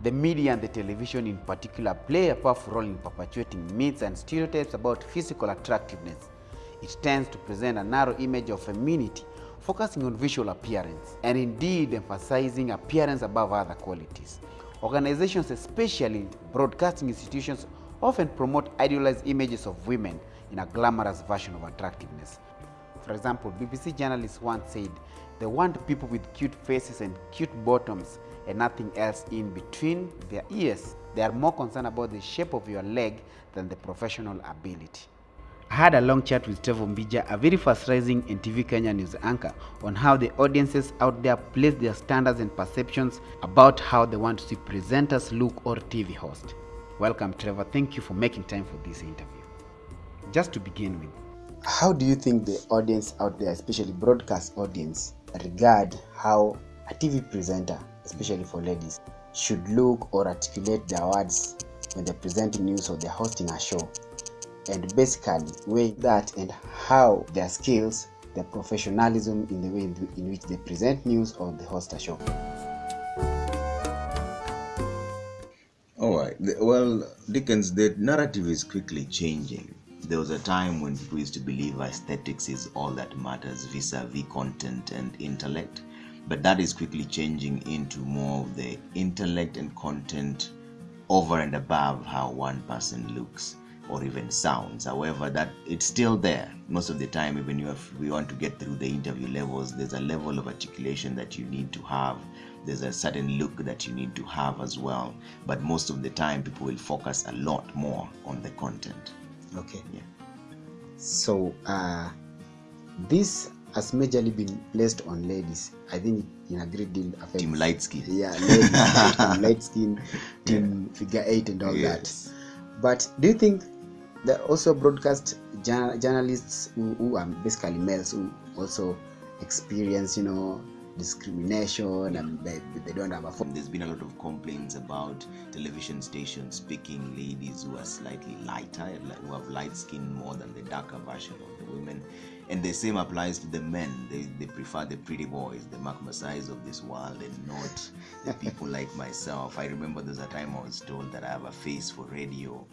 The media and the television in particular play a powerful role in perpetuating myths and stereotypes about physical attractiveness. It tends to present a narrow image of femininity, focusing on visual appearance and indeed emphasizing appearance above other qualities. Organizations, especially broadcasting institutions, often promote idealized images of women in a glamorous version of attractiveness. For example, BBC journalists once said they want people with cute faces and cute bottoms and nothing else in between their ears. They are more concerned about the shape of your leg than the professional ability. I had a long chat with Trevor Ombija, a very fast rising NTV Kenya news anchor, on how the audiences out there place their standards and perceptions about how they want to see presenters look or TV host. Welcome, Trevor. Thank you for making time for this interview. Just to begin with, how do you think the audience out there, especially broadcast audience, regard how a TV presenter, especially for ladies, should look or articulate their words when they're presenting news or they're hosting a show? And basically, weigh that and how their skills, their professionalism in the way in, in which they present news or they host a show. All right. Well, Dickens, the narrative is quickly changing. There was a time when people used to believe aesthetics is all that matters vis a vis content and intellect. But that is quickly changing into more of the intellect and content over and above how one person looks or even sounds. However, that it's still there. Most of the time, even if we want to get through the interview levels, there's a level of articulation that you need to have. There's a certain look that you need to have as well. But most of the time, people will focus a lot more on the content. Okay. Yeah. So, uh, this has majorly been placed on ladies. I think in a great deal affects. Team light skin. Yeah, ladies, team light skin, team figure eight, and all Yes. that. But do you think there also broadcast jour- journalists who, who are basically males who also experience, you know, discrimination and they, they don't have a phone? There's been a lot of complaints about television stations picking ladies who are slightly lighter, who have light skin more than the darker version of the women. And the same applies to the men. They, they prefer the pretty boys, the Mark Masais of this world, and not the people like myself. I remember there's a time I was told that I have a face for radio.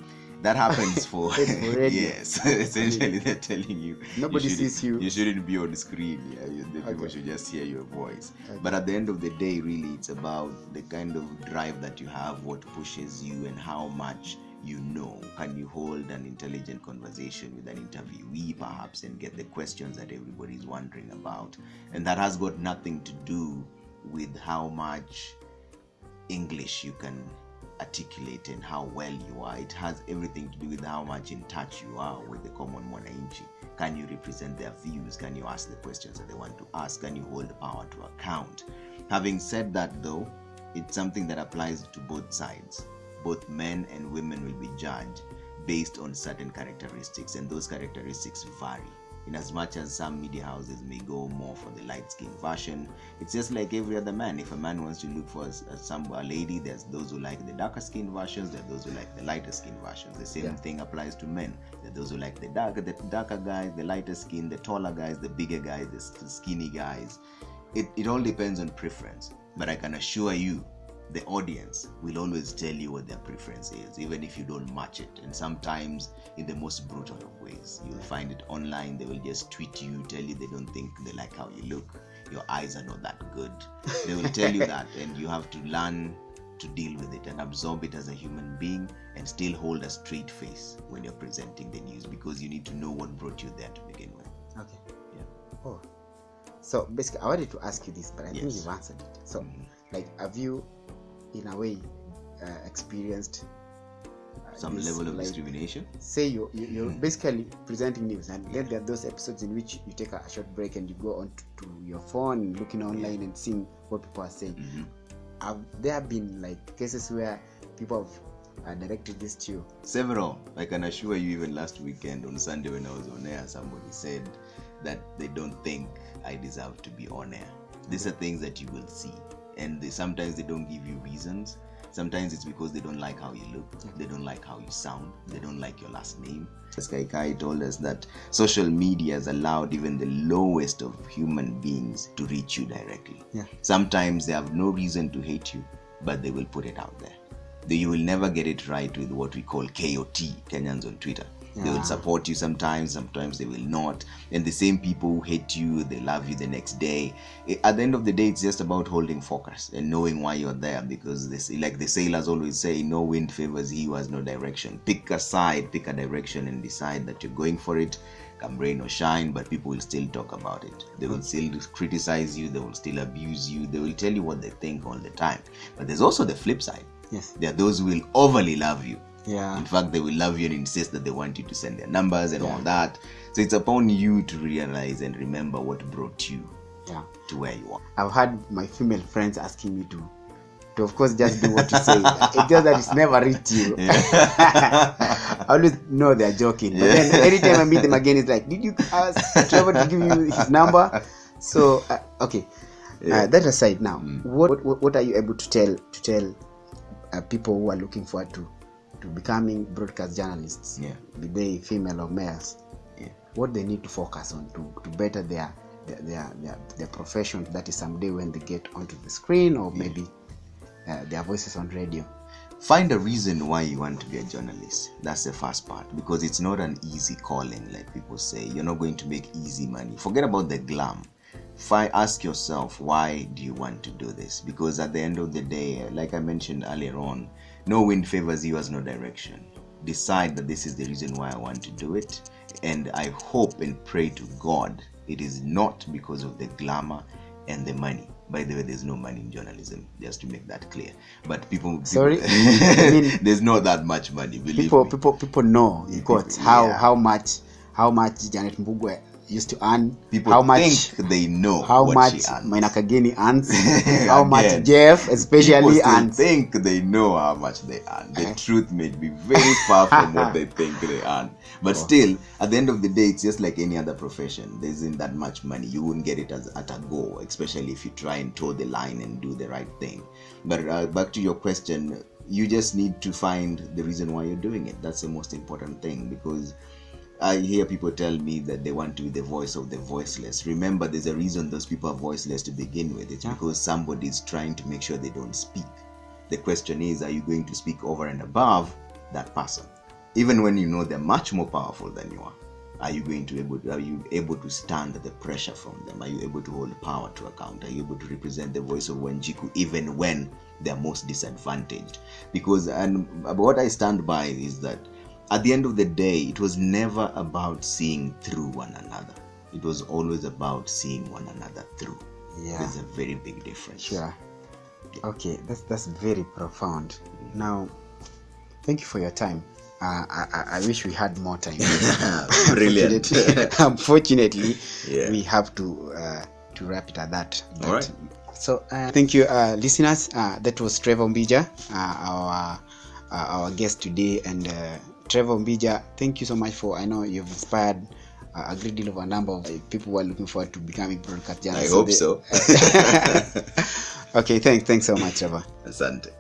That happens for, yes. Essentially, they're telling you Nobody shouldn't- sees you. You shouldn't be on the screen. Yeah, you, the people should just hear your voice. Okay. But at the end of the day, really, it's about the kind of drive that you have, what pushes you, and how much you know. Can you hold an intelligent conversation with an interviewee, perhaps, and get the questions that everybody is wondering about? And that has got nothing to do with how much English you can articulate and how well you are. It has everything to do with how much in touch you are with the common mwananchi. Can you represent their views? Can you ask the questions that they want to ask? Can you hold the power to account? Having said that, though, it's something that applies to both sides. Both men and women will be judged based on certain characteristics, and those characteristics vary. In as much as some media houses may go more for the light skin version, it's just like every other man. If a man wants to look for a, a- uh, some a lady, there's those who like the darker skin versions, there are those who like the lighter skin versions. The same Yeah. thing applies to men. There are those who like the darker, the darker guys, the lighter skin, the taller guys, the bigger guys, the, the skinny guys. It, it all depends on preference. But I can assure you, the audience will always tell you what their preference is, even if you don't match it. And sometimes in the most brutal of ways. You'll find it online, they will just tweet you, tell you they don't think they like how you look. Your eyes are not that good. They will tell you that, and you have to learn to deal with it and absorb it as a human being and still hold a straight face when you're presenting the news because you need to know what brought you there to begin with. Okay. Yeah. Oh. So basically, I wanted to ask you this, but I think you've answered it. So, Mhm. like, have you, in a way, uh, experienced uh, Some level of like, discrimination. Say you, you you're Mhm. basically presenting news, and then there are those episodes in which you take a, a short break and you go on to, to your phone, looking online and seeing what people are saying. Mhm. Have there been like cases where people have uh, directed this to you? Several. I can assure you, even last weekend on Sunday when I was on air, somebody said that they don't think I deserve to be on air. These are things that you will see, and they, sometimes they don't give you reasons. Sometimes it's because they don't like how you look, they don't like how you sound, they don't like your last name. Sky Kai told us that social media has allowed even the lowest of human beings to reach you directly. Yeah. Sometimes they have no reason to hate you, but they will put it out there. You will never get it right with what we call KOT, Kenyans on Twitter. They will support you sometimes, sometimes they will not. And the same people who hate you, they love you the next day. Eh, at the end of the day, it's just about holding focus and knowing why you're there because they say, like the sailors always say, no wind favors he who has no direction. Pick a side, pick a direction, and decide that you're going for it. Come rain or shine, but people will still talk about it. They will still criticize you, they will still abuse you, they will tell you what they think all the time. But there's also the flip side. Yes. There are those who will overly love you. Yeah. In fact, they will love you and insist that they want you to send their numbers and Yeah. all that. So it's upon you to realize and remember what brought you Yeah. to where you are. I've had my female friends asking me to, to of course, just do what you say. it's just that it's never reached you. I always know they're joking, but then anytime I meet them again, it's like, did you ask Trevor to give you his number? So uh, okay, uh, that aside, now what, what what are you able to tell to tell uh, people who are looking forward to to becoming broadcast journalists, Yeah. be they female or males? Yeah. what they need to focus on to, to better their their, their their their profession that is someday when they get onto the screen or maybe uh, their voices on radio Find a reason why you want to be a journalist. That's the first part because it's not an easy calling, like people say. You're not going to make easy money. Forget about the glam. Fi- ask yourself, why do you want to do this? Because at the end of the day, like I mentioned earlier on, no wind favors you as no direction. Decide that this is the reason why I want to do it. And I hope and pray to God it is not because of the glamour and the money. By the way, there's no money in journalism, just to make that clear. But people, Sorry? people- I mean- there's not that much money. Believe people me. people people know you got how yeah. how much how much janet Mbugua used to earn People how much think they know how much. Maina Kageni earns how much jeff especially earns think they know how much they earn. The truth may be very far from what they think they earn. But still, at the end of the day, it's just like any other profession. There isn't that much money. You wouldn't get it as, at a go, especially if you try and toe the line and do the right thing. But uh, back to your question, you just need to find the reason why you're doing it. That's the most important thing because I hear people tell me that they want to be the voice of the voiceless. Remember, there's a reason those people are voiceless to begin with. It's Yeah. because somebody is trying to make sure they don't speak. The question is, are you going to speak over and above that person? Even when you know they're much more powerful than you are, are you going to able? Are you able to stand the pressure from them? Are you able to hold power to account? Are you able to represent the voice of Wanjiku even when they're most disadvantaged? Because and what I stand by is that at the end of the day, it was never about seeing through one another. It was always about seeing one another through. yeah There's a very big difference. Sure. Okay, that's that's very profound. Now, thank you for your time. Uh, I, I wish we had more time. Brilliant. Unfortunately, unfortunately, Yeah. we have to uh, to wrap it at that. All right. So uh, thank you, uh, listeners. Uh, that was Trevor Ombija, uh, our uh, our guest today, and uh, Trevor Ombija. Thank you so much for. I know you've inspired. Uh, a great deal of a number of people who are looking forward to becoming broadcast journalists. I hope so. okay, thanks. Thanks so much, Trevor. Asante.